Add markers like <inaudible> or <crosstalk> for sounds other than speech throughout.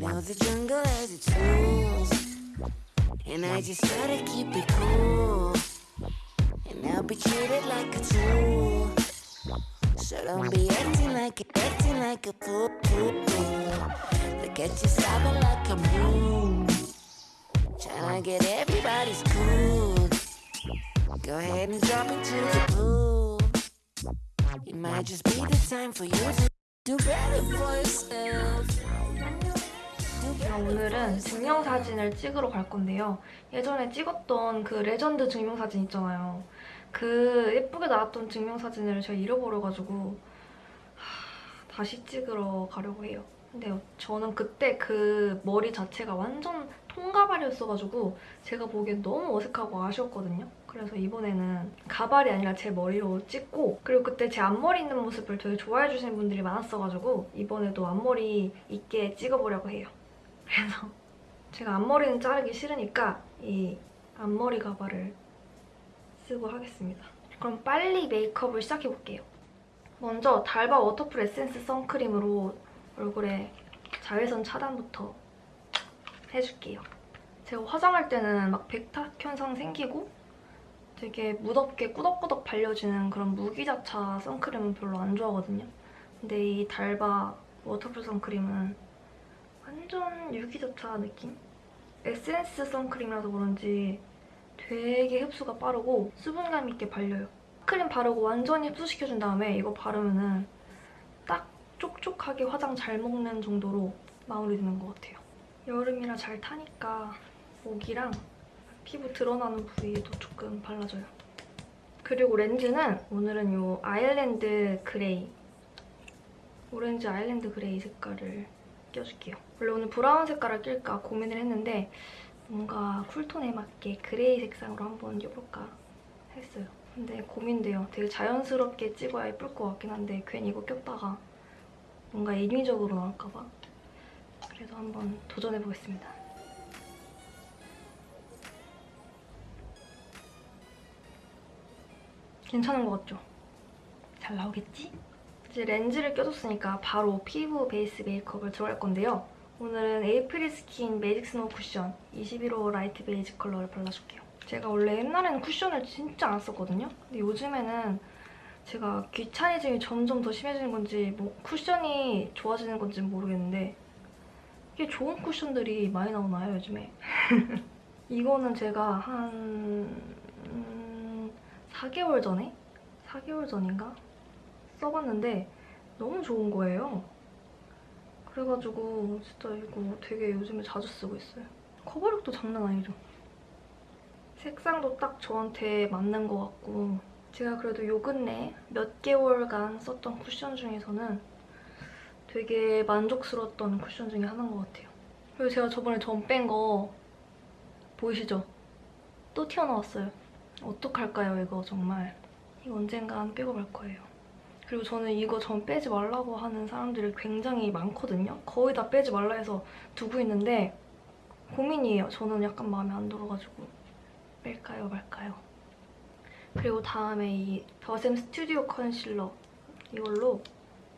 know the jungle has its rules, and I just gotta keep it cool. And I'll be treated like a tool. So don't be acting like acting like a fool. Look at you sobbing like a moon. Tryna get everybody's cool. Go ahead and drop into the pool. It might just be the time for you to do better for yourself. 오늘은 증명사진을 찍으러 갈 건데요. 예전에 찍었던 그 레전드 증명사진 있잖아요. 그 예쁘게 나왔던 증명사진을 제가 잃어버려가지고 하, 다시 찍으러 가려고 해요. 근데 저는 그때 그 머리 자체가 완전 통가발이었어가지고 제가 보기엔 너무 어색하고 아쉬웠거든요. 그래서 이번에는 가발이 아니라 제 머리로 찍고 그리고 그때 제 앞머리 있는 모습을 되게 좋아해 주시는 분들이 많았어가지고 이번에도 앞머리 있게 찍어보려고 해요. 그래서 제가 앞머리는 자르기 싫으니까 이 앞머리 가발을 쓰고 하겠습니다. 그럼 빨리 메이크업을 시작해볼게요. 먼저 달바 워터풀 에센스 선크림으로 얼굴에 자외선 차단부터 해줄게요. 제가 화장할 때는 막 백탁 현상 생기고 되게 무덥게 꾸덕꾸덕 발려지는 그런 무기자차 선크림은 별로 안 좋아하거든요. 근데 이 달바 워터풀 선크림은 완전 유기자차 느낌? 에센스 선크림이라서 그런지 되게 흡수가 빠르고 수분감 있게 발려요. 크림 바르고 완전히 흡수시켜준 다음에 이거 바르면 은 딱 촉촉하게 화장 잘 먹는 정도로 마무리되는 것 같아요. 여름이라 잘 타니까 목이랑 피부 드러나는 부위에도 조금 발라줘요. 그리고 렌즈는 오늘은 이 아일랜드 그레이 오렌지 아일랜드 그레이 색깔을 껴줄게요. 원래 오늘 브라운 색깔을 낄까 고민을 했는데 뭔가 cool tone에 맞게 그레이 색상으로 한번 껴볼까 했어요. 근데 고민돼요. 되게 자연스럽게 찍어야 예쁠 것 같긴 한데 괜히 이거 꼈다가 뭔가 인위적으로 나올까 봐. 그래서 한번 도전해보겠습니다. 괜찮은 것 같죠? 잘 나오겠지? 이제 렌즈를 껴줬으니까 바로 피부 베이스 메이크업을 들어갈 건데요. 오늘은 April Skin Magic Snow Cushion 21호 light beige 컬러를 발라줄게요. 제가 원래 옛날에는 쿠션을 진짜 안 썼거든요. 근데 요즘에는 제가 귀차니즘이 점점 더 심해지는 건지 뭐 쿠션이 좋아지는 건지 모르겠는데 이게 좋은 쿠션들이 많이 나오나요, 요즘에? <laughs> 이거는 제가 한... 음, 4개월 전에? 4개월 전인가? 써봤는데 너무 좋은 거예요. 그래가지고 진짜 이거 되게 요즘에 자주 쓰고 있어요. 커버력도 장난 아니죠? 색상도 딱 저한테 맞는 것 같고 제가 그래도 요 근래 몇 개월간 썼던 쿠션 중에서는 되게 만족스러웠던 쿠션 중에 하나인 것 같아요. 그리고 제가 저번에 전뺀거 보이시죠? 또 튀어나왔어요. 어떡할까요, 이거 정말. 이거 언젠간 빼고 갈 거예요. 그리고 저는 이거 전 빼지 말라고 하는 사람들이 굉장히 많거든요. 거의 다 빼지 말라 해서 두고 있는데 고민이에요. 저는 약간 마음에 안 들어가지고 뺄까요 말까요. 그리고 다음에 이 더샘 스튜디오 컨실러 이걸로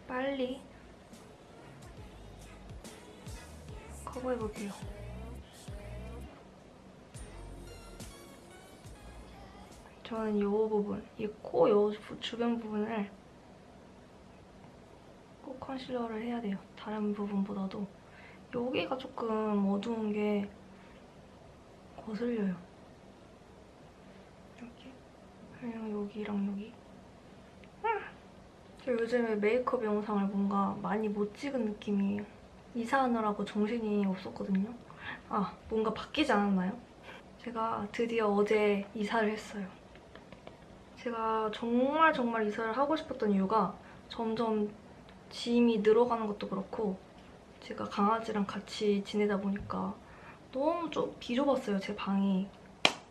빨리 커버해볼게요. 저는 이 부분, 이 코 요 주변 부분을 꼭 컨실러를 해야 돼요. 다른 부분보다도. 여기가 조금 어두운 게 거슬려요. 이렇게. 그리고 여기랑 여기. 저 요즘에 메이크업 영상을 뭔가 많이 못 찍은 느낌이에요. 이사하느라고 정신이 없었거든요. 아, 뭔가 바뀌지 않았나요? 제가 드디어 어제 이사를 했어요. 제가 정말 정말 이사를 하고 싶었던 이유가 점점 짐이 늘어가는 것도 그렇고 제가 강아지랑 같이 지내다 보니까 너무 좀 비좁았어요, 제 방이.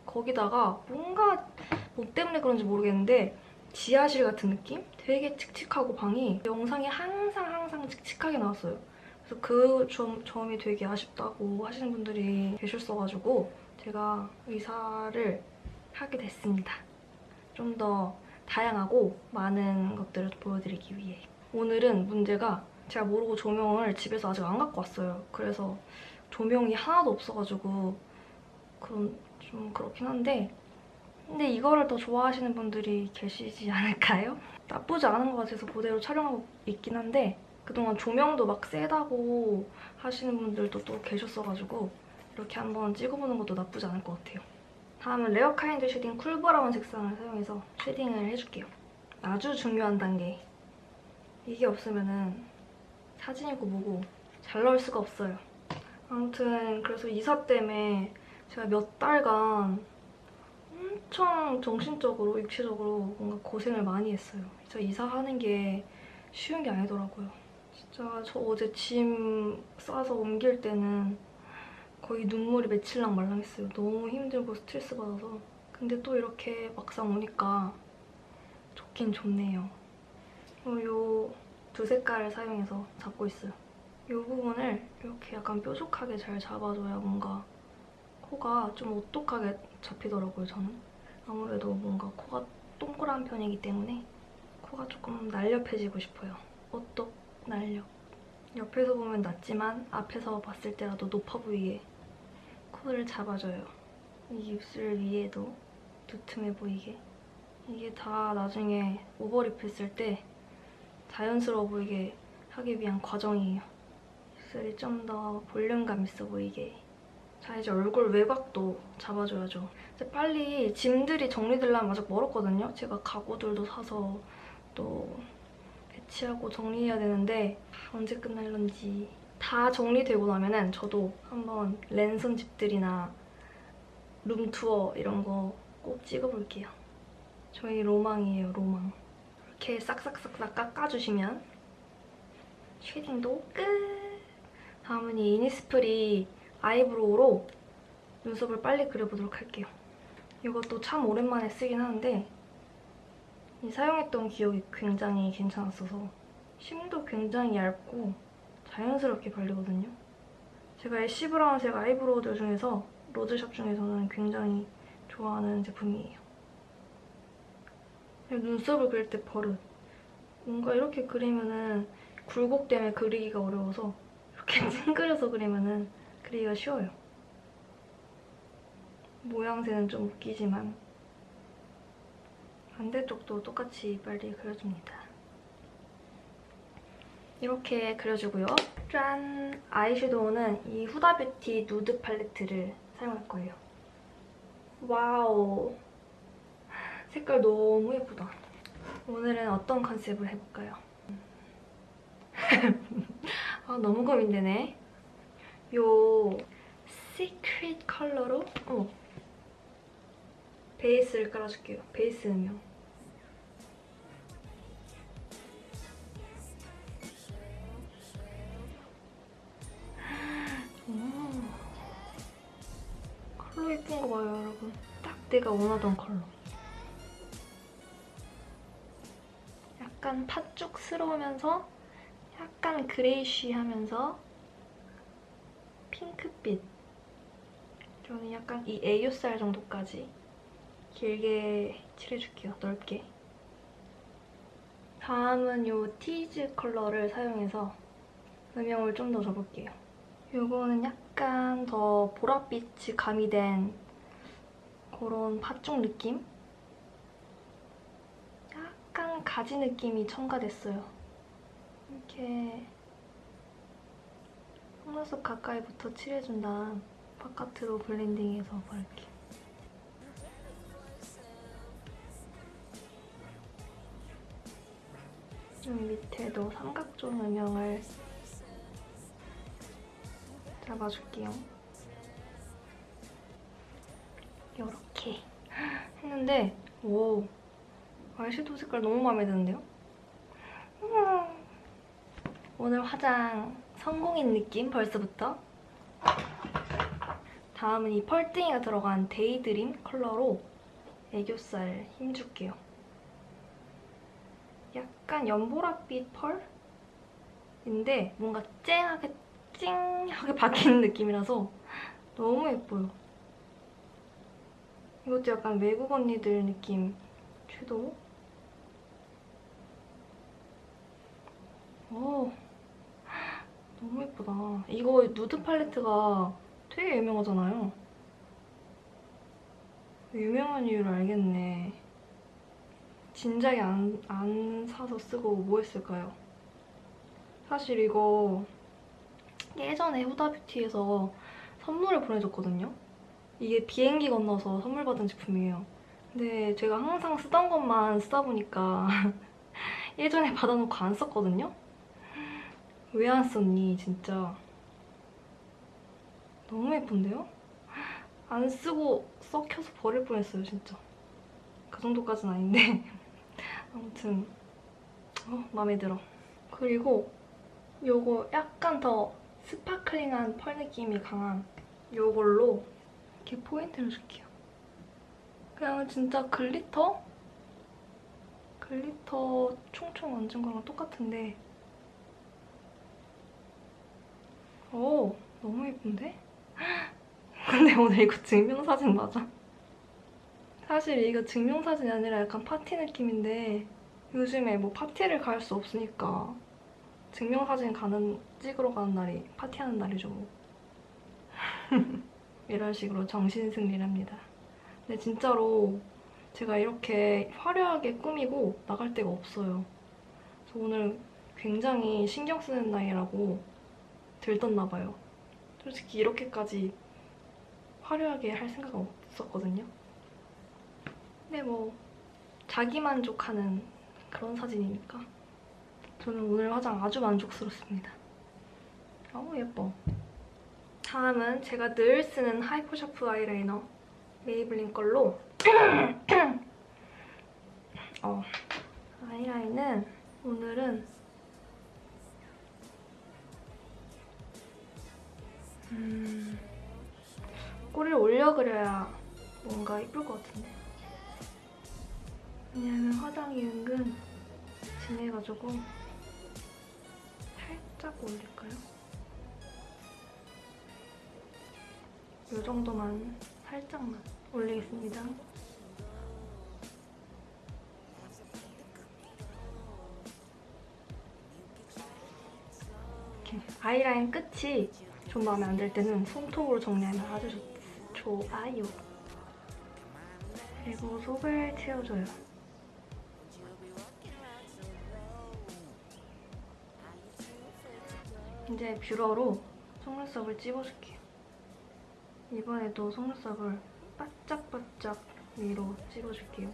거기다가 뭔가 뭐 때문에 그런지 모르겠는데 지하실 같은 느낌? 되게 칙칙하고 방이 영상이 항상 항상 칙칙하게 나왔어요. 그래서 그 점, 점이 되게 아쉽다고 하시는 분들이 계셨어가지고 제가 이사를 하게 됐습니다. 좀 더 다양하고 많은 것들을 보여드리기 위해 오늘은 문제가 제가 모르고 조명을 집에서 아직 안 갖고 왔어요. 그래서 조명이 하나도 없어가지고 그런 좀 그렇긴 한데 근데 이거를 더 좋아하시는 분들이 계시지 않을까요? <laughs> 나쁘지 않은 것 같아서 그대로 촬영하고 있긴 한데 그동안 조명도 막 세다고 하시는 분들도 또 계셨어가지고 이렇게 한번 찍어보는 것도 나쁘지 않을 것 같아요. 다음은 Rarekind shading cool brown 색상을 사용해서 shading을 해줄게요. 아주 중요한 단계. 이게 없으면은 사진이고 뭐고 잘 나올 수가 없어요. 아무튼 그래서 이사 때문에 제가 몇 달간 엄청 정신적으로, 육체적으로 뭔가 고생을 많이 했어요. 진짜 이사하는 게 쉬운 게 아니더라고요. 진짜 저 어제 짐 싸서 옮길 때는 거의 눈물이 며칠랑 말랑했어요. 너무 힘들고 스트레스 받아서. 근데 또 이렇게 막상 오니까 좋긴 좋네요. 요 두 색깔을 사용해서 잡고 있어요. 이 부분을 이렇게 약간 뾰족하게 잘 잡아줘야 뭔가 코가 좀 오똑하게 잡히더라고요, 저는. 아무래도 뭔가 코가 동그란 편이기 때문에 코가 조금 날렵해지고 싶어요. 오똑 날렵. 옆에서 보면 낮지만 앞에서 봤을 때라도 높아 보이게 코를 잡아줘요. 이 입술 위에도 두툼해 보이게. 이게 다 나중에 오버립 했을 때 자연스러워 보이게 하기 위한 과정이에요. 입술이 좀 더 볼륨감 있어 보이게. 자 이제 얼굴 외곽도 잡아줘야죠. 이제 빨리 짐들이 정리되려면 아직 멀었거든요. 제가 가구들도 사서 또 배치하고 정리해야 되는데 언제 끝날런지 다 정리되고 나면 은 저도 한번 랜선 집들이나 룸투어 이런 거 꼭 찍어볼게요. 저희 로망이에요, 로망. 이렇게 싹싹싹싹 깎아주시면 쉐딩도 끝! 다음은 이 이니스프리 eyebrow로 눈썹을 빨리 그려보도록 할게요. 이것도 참 오랜만에 쓰긴 하는데 이 사용했던 기억이 굉장히 괜찮았어서 심도 굉장히 얇고 자연스럽게 발리거든요. 제가 ash brown색 eyebrow들 중에서 road shop 중에서는 굉장히 좋아하는 제품이에요. 눈썹을 그릴 때 버릇. 뭔가 이렇게 그리면은 굴곡 때문에 그리기가 어려워서 이렇게 <laughs> 찡그려서 그리면은 그리기가 쉬워요. 모양새는 좀 웃기지만 반대쪽도 똑같이 빨리 그려줍니다. 이렇게 그려주고요. 짠! 아이섀도우는 이 Huda Beauty nude 팔레트를 사용할 거예요. Wow! 색깔 너무 예쁘다. 오늘은 어떤 컨셉을 해볼까요? <laughs> 아, 너무 고민되네. 요 시크릿 컬러로 어, 베이스를 깔아줄게요. 베이스 음영. 오. 컬러 예쁜 거 봐요, 여러분. 딱 내가 원하던 컬러. 약간 팥죽스러우면서 약간 그레이쉬하면서 핑크빛. 저는 약간 이 애교살 정도까지 길게 칠해줄게요, 넓게. 다음은 이 티즈 컬러를 사용해서 음영을 좀 더 줘볼게요. 이거는 약간 더 보랏빛이 가미된 그런 팥죽 느낌? 가지 느낌이 첨가됐어요. 이렇게 속눈썹 가까이부터 칠해준 다음 바깥으로 블렌딩해서 바를게요. 좀 밑에도 삼각존 음영을 잡아줄게요. 이렇게 <laughs> 했는데 오 아이섀도우 색깔 너무 마음에 드는데요? 음. 오늘 화장 성공인 느낌 벌써부터 다음은 이 펄등이가 들어간 daydream 컬러로 애교살 힘줄게요. 약간 연보라빛 펄인데 뭔가 쨍하게 찡하게 박히는 <laughs> 느낌이라서 너무 예뻐요. 이것도 약간 외국 언니들 느낌 섀도우. 오, 예쁘다. 이거 누드 팔레트가 되게 유명하잖아요. 유명한 이유를 알겠네. 진작에 안, 안 사서 쓰고 뭐 했을까요? 사실 이거 예전에 후다뷰티에서 선물을 보내줬거든요. 이게 비행기 건너서 선물 받은 제품이에요. 근데 제가 항상 쓰던 것만 쓰다 보니까 <laughs> 예전에 받아놓고 안 썼거든요? 왜 안 썼니, 진짜. 너무 예쁜데요? 안 쓰고 썩혀서 버릴 뻔했어요, 진짜. 그 정도까지는 아닌데. <laughs> 아무튼, 어, 마음에 들어. 그리고 요거 약간 더 sparkling한 펄 느낌이 강한 요걸로 이렇게 포인트를 줄게요. 그냥 진짜 glitter? glitter 총총 얹은 거랑 똑같은데 오 너무 예쁜데? <gasps> 근데 오늘 이거 증명사진 맞아? 사실 이거 증명사진이 아니라 약간 파티 느낌인데 요즘에 뭐 파티를 갈 수 없으니까 증명사진 가는 찍으러 가는 날이 파티하는 날이죠 뭐. <laughs> 이런 식으로 정신승리를 합니다. 근데 진짜로 제가 이렇게 화려하게 꾸미고 나갈 데가 없어요. 그래서 오늘 굉장히 신경 쓰는 나이라고 들떴나 봐요. 솔직히 이렇게까지 화려하게 할 생각 없었거든요. 근데 뭐 자기 만족하는 그런 사진이니까 저는 오늘 화장 아주 만족스럽습니다. 어우 예뻐. 다음은 제가 늘 쓰는 Hyper Sharp 아이라이너 Maybelline 걸로 <clears throat> 어, 아이라인은 오늘은 음, 꼬리를 올려 그려야 뭔가 이쁠 것 같은데 왜냐면 화장이 은근 진해가지고 살짝 올릴까요? 이 정도만 살짝만 올리겠습니다. 아이라인 끝이 좀 마음에 안 들 때는 손톱으로 정리하면 아주 좋, 좋아요. 그리고 속을 채워줘요. 이제 뷰러로 속눈썹을 찝어줄게요. 이번에도 속눈썹을 바짝바짝 위로 찝어줄게요.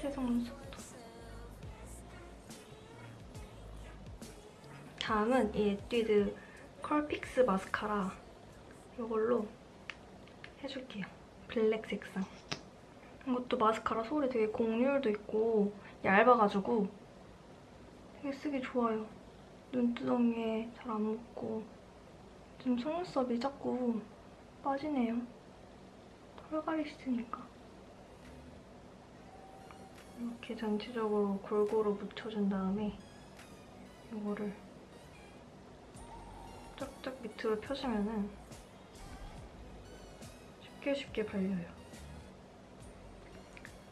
제 속눈썹 다음은 이 Etude Curl Fix 마스카라 이걸로 해줄게요. 블랙 색상. 이것도 마스카라 솔이 되게 곡률도 있고 얇아가지고 되게 쓰기 좋아요. 눈두덩이에 잘 안 묻고 지금 속눈썹이 자꾸 빠지네요. 털갈이 시트니까. 이렇게 전체적으로 골고루 묻혀준 다음에 이거를 쫙쫙 밑으로 펴주면은 쉽게 쉽게 발려요.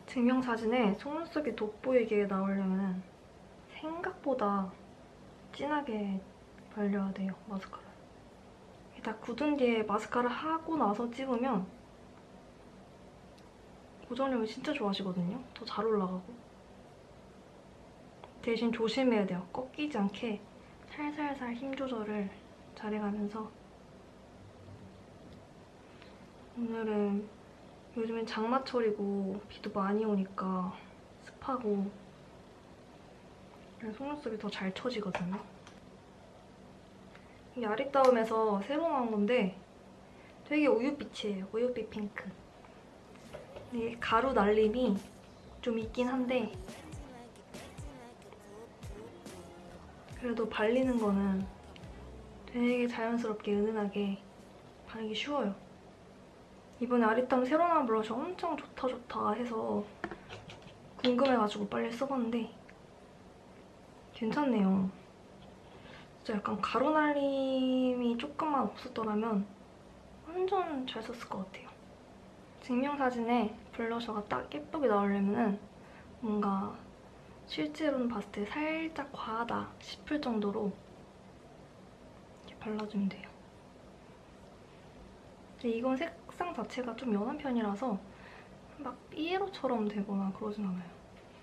증명사진에 속눈썹이 돋보이게 나오려면 생각보다 진하게 발려야 돼요, 마스카라. 다 굳은 뒤에 마스카라 하고 나서 찍으면 고정력이 진짜 좋아지거든요. 더 잘 올라가고. 대신 조심해야 돼요. 꺾이지 않게 살살살 힘 조절을 잘해가면서 오늘은 요즘엔 장마철이고 비도 많이 오니까 습하고 속눈썹이 더 잘 처지거든요. 이게 아리따움에서 새로 나온 건데 되게 우윳빛이에요. 우윳빛 핑크. 이게 가루 날림이 좀 있긴 한데 그래도 발리는 거는 되게 자연스럽게 은은하게 바르기 쉬워요. 이번에 아리따움 새로 나온 블러셔 엄청 좋다 좋다 해서 궁금해가지고 빨리 써봤는데 괜찮네요. 진짜 약간 가루 날림이 조금만 없었더라면 완전 잘 썼을 것 같아요. 증명사진에 블러셔가 딱 예쁘게 나오려면 뭔가 실제로는 봤을 때 살짝 과하다 싶을 정도로 발라주면 돼요. 근데 이건 색상 자체가 좀 연한 편이라서 막 삐에로처럼 되거나 그러진 않아요.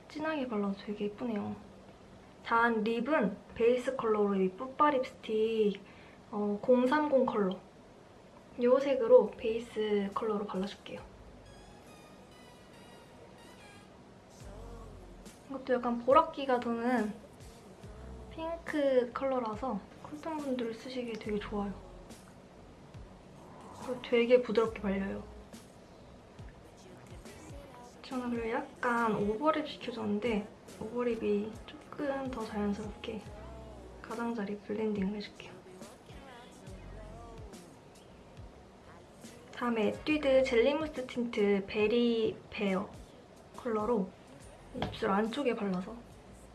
진하게 발라도 되게 예쁘네요. 다음 립은 베이스 컬러로 이 뿌빠 립스틱 어, 030 컬러. 이 색으로 베이스 컬러로 발라줄게요. 이것도 약간 보랏기가 도는 핑크 컬러라서 cool tone분들 쓰시기에 되게 좋아요. 되게 부드럽게 발려요. 저는 그리고 약간 overlip 시켜줬는데 overlip이 조금 더 자연스럽게 가장자리 blending을 해줄게요. 다음에 Etude Jelly Mousse Tint Berry Bare 컬러로 입술 안쪽에 발라서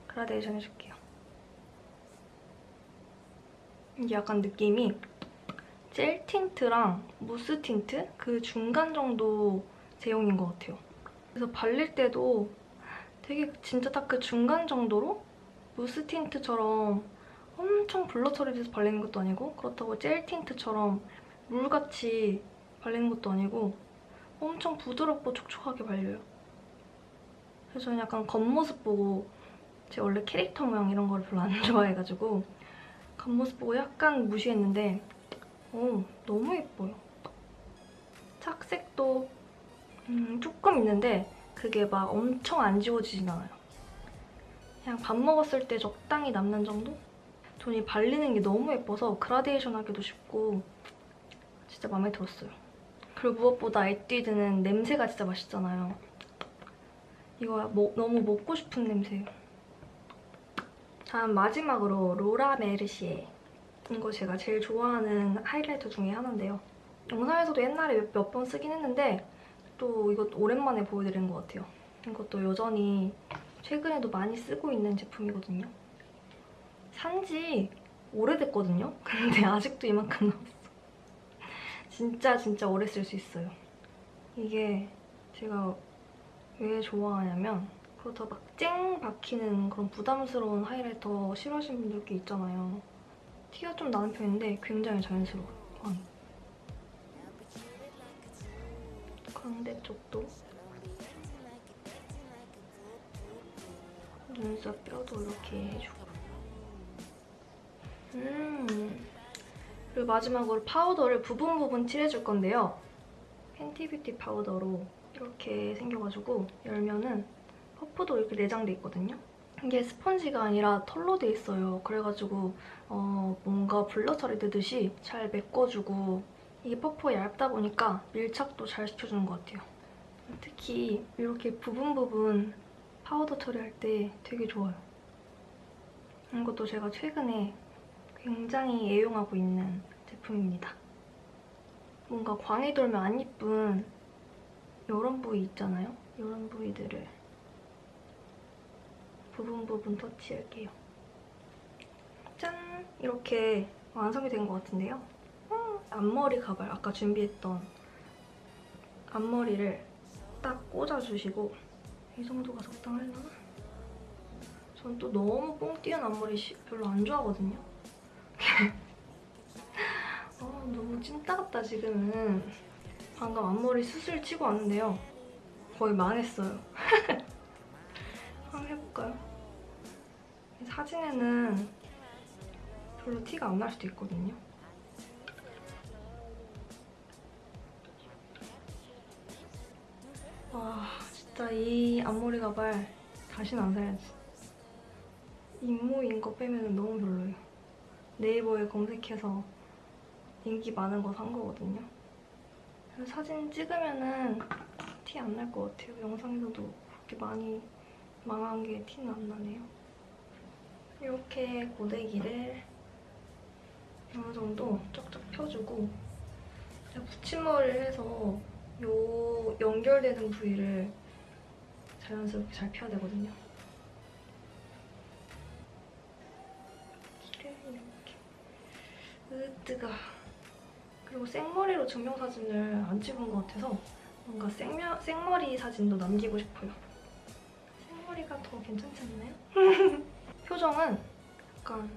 그라데이션 해줄게요. 약간 느낌이 젤 tint랑 무스 틴트 그 중간 정도 제형인 것 같아요. 그래서 발릴 때도 되게 진짜 딱 그 중간 정도로 무스 tint처럼 엄청 blur 처리돼서 발리는 것도 아니고 그렇다고 젤 tint처럼 물같이 발리는 것도 아니고 엄청 부드럽고 촉촉하게 발려요. 그래서 저는 약간 겉모습 보고 제 원래 캐릭터 모양 이런 걸 별로 안 <laughs> 좋아해가지고 겉모습 보고 약간 무시했는데 오, 너무 예뻐요. 착색도 음, 조금 있는데 그게 막 엄청 안 지워지진 않아요. 그냥 밥 먹었을 때 적당히 남는 정도? 돈이 발리는 게 너무 예뻐서 그라데이션 하기도 쉽고 진짜 마음에 들었어요. 그리고 무엇보다 에뛰드는 냄새가 진짜 맛있잖아요. 이거 뭐, 너무 먹고 싶은 냄새예요. 다음 마지막으로 로라 메르시에 이거 제가 제일 좋아하는 하이라이터 중에 하나인데요. 영상에서도 옛날에 몇 번 쓰긴 했는데 또 이것도 오랜만에 보여드리는 것 같아요. 이것도 여전히 최근에도 많이 쓰고 있는 제품이거든요. 산지 오래됐거든요? <laughs> 근데 아직도 이만큼 남았어. 진짜 진짜 오래 쓸 수 있어요. 이게 제가 왜 좋아하냐면 그렇다고 막쨍 박히는 그런 부담스러운 하이라이터 싫어하시는 분들 꽤 있잖아요. 티가 좀 나는 편인데 굉장히 자연스러워요. 광이. 광대 쪽도 눈썹 뼈도 이렇게 해주고 음 그리고 마지막으로 파우더를 부분 부분 칠해줄 건데요. Fenty Beauty 파우더로 이렇게 생겨가지고 열면은 퍼프도 이렇게 내장돼 있거든요. 이게 스펀지가 아니라 털로 돼 있어요. 그래가지고 어, 뭔가 blur 처리되듯이 잘 메꿔주고 이게 퍼프가 얇다 보니까 밀착도 잘 시켜주는 것 같아요. 특히 이렇게 부분 부분 파우더 처리할 때 되게 좋아요. 이것도 제가 최근에 굉장히 애용하고 있는 제품입니다. 뭔가 광이 돌면 안 이쁜 이런 부위 있잖아요? 이런 부위들을 부분 부분 터치할게요. 짠! 이렇게 완성이 된 것 같은데요. 음, 앞머리 가발, 아까 준비했던 앞머리를 딱 꽂아주시고 이 정도가 적당하려나? 전 또 너무 뽕 띄운 앞머리 별로 안 좋아하거든요. 아, <laughs> 너무 찐따 같다 지금은. 방금 앞머리 수술 치고 왔는데요. 거의 망했어요. <laughs> 한번 해볼까요? 사진에는 별로 티가 안 날 수도 있거든요. 와 진짜 이 앞머리 가발 다시는 안 사야지. 인모인 거 빼면 너무 별로예요. 네이버에 검색해서 인기 많은 거 산 거거든요. 사진 찍으면은 티 안 날 것 같아요. 영상에서도 그렇게 많이 망한 게 티는 안 나네요. 이렇게 고데기를 어느 정도 쫙쫙 펴주고 붙임머리를 해서 요 연결되는 부위를 자연스럽게 잘 펴야 되거든요. 이렇게 으뜨가 그리고 생머리로 증명사진을 안 찍은 것 같아서 뭔가 생며, 생머리 사진도 남기고 싶어요. 생머리가 더 괜찮지 않나요? <laughs> 표정은 약간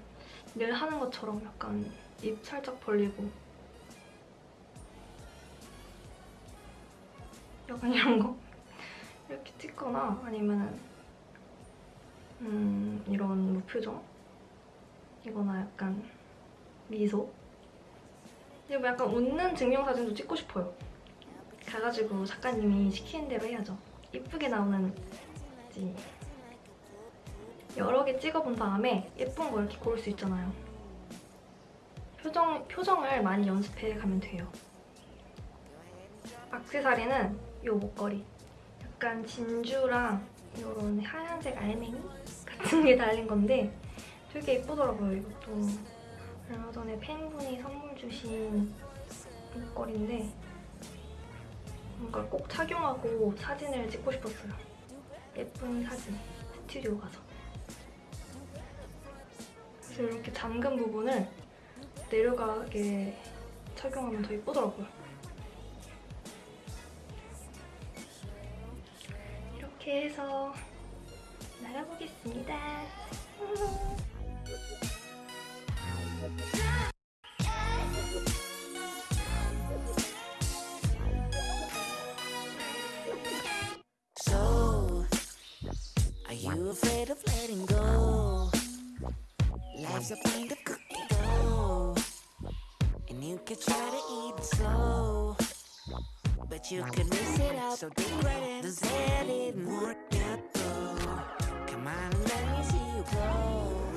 늘 하는 것처럼 약간 입 살짝 벌리고. 약간 이런 거? 이렇게 찍거나 아니면은 음 이런 무표정? 이거나 약간 미소? 그리고 약간 웃는 증명사진도 찍고 싶어요. 가가지고 작가님이 시키는 대로 해야죠. 이쁘게 나오는 지 여러 개 찍어본 다음에 예쁜 거 이렇게 고를 수 있잖아요. 표정, 표정을 많이 연습해 가면 돼요. 악세사리는 이 목걸이. 약간 진주랑 이런 하얀색 알맹이 같은 게 달린 건데 되게 예쁘더라고요 이것도. 얼마 전에 팬분이 선물 주신 목걸이인데 뭔가 꼭 착용하고 사진을 찍고 싶었어요. 예쁜 사진 스튜디오 가서 그래서 이렇게 잠근 부분을 내려가게 착용하면 더 예쁘더라고요 이렇게 해서 나가보겠습니다. So, are you afraid of letting go? Life's a kind of cookie dough, and you could try to eat it slow, but you could miss it out. So dig right in. Does that didn't work out though? Come on and let me see you glow.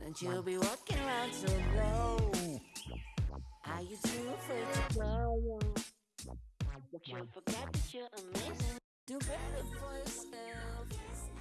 Don't you be walking around so low. Are you too afraid to grow? But you forgot that you're amazing. Do better for yourself.